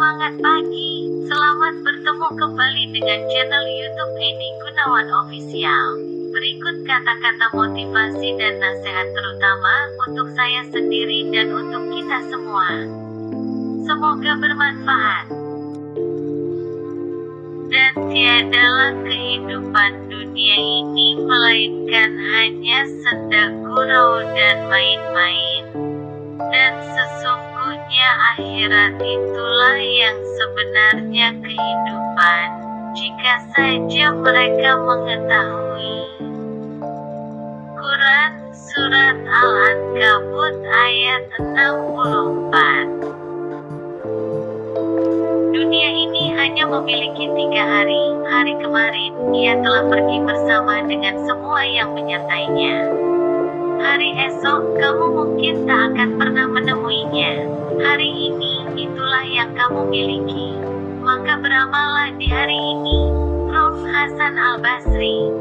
Semangat pagi, selamat bertemu kembali dengan channel YouTube Eni Gunawan Official. Berikut kata-kata motivasi dan nasihat terutama untuk saya sendiri dan untuk kita semua. Semoga bermanfaat. Dan tiadalah kehidupan dunia ini melainkan hanya senda gurau dan main-main. Dan sesungguhnya akhirat itulah yang sebenarnya kehidupan, jika saja mereka mengetahui. Quran Surat Al-Ankabut ayat 64 Dunia ini hanya memiliki tiga hari. Hari kemarin, ia telah pergi bersama dengan semua yang menyertainya. Hari esok, kamu mungkin tak akan pernah menemuinya. Hari ini, itulah yang kamu miliki. Maka beramallah di hari ini. Prof. Hasan Al-Basri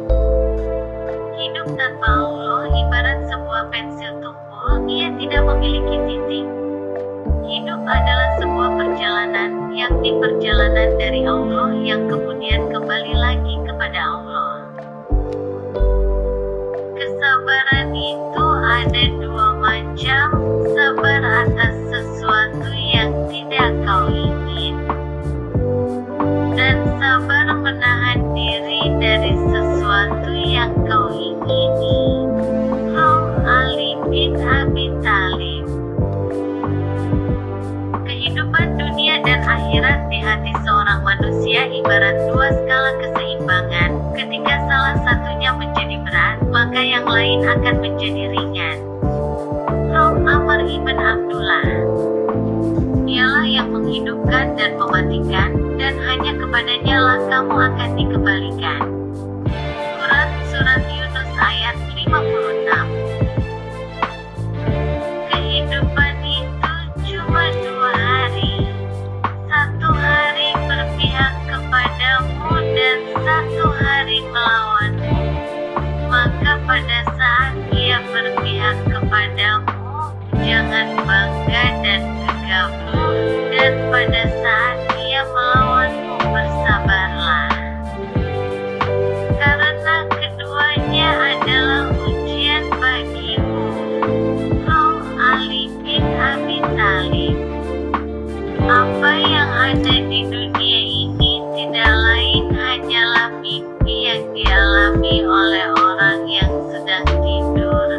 Hidup tanpa Allah ibarat sebuah pensil tumpul, ia tidak memiliki titik. Hidup adalah sebuah perjalanan, yakni perjalanan dari Allah yang kemudian kembali lagi kepada Allah. Lain akan menjadi ada di dunia ini tidak lain hanyalah mimpi yang dialami oleh orang yang sedang tidur.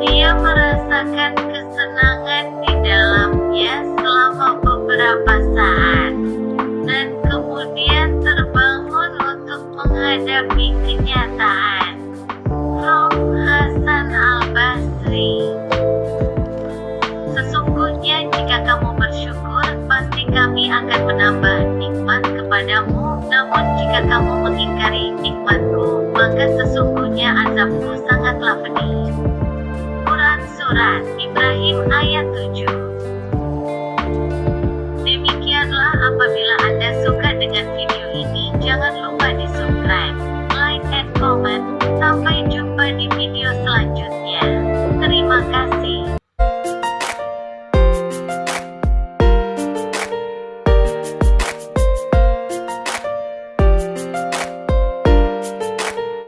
Dia merasakan kesenangan di dalamnya selama beberapa saat, dan kemudian terbangun untuk menghadapi kenyataan. Prof. Hasan Al-Basri azabku sangatlah pedih. Quran Surat Ibrahim ayat 7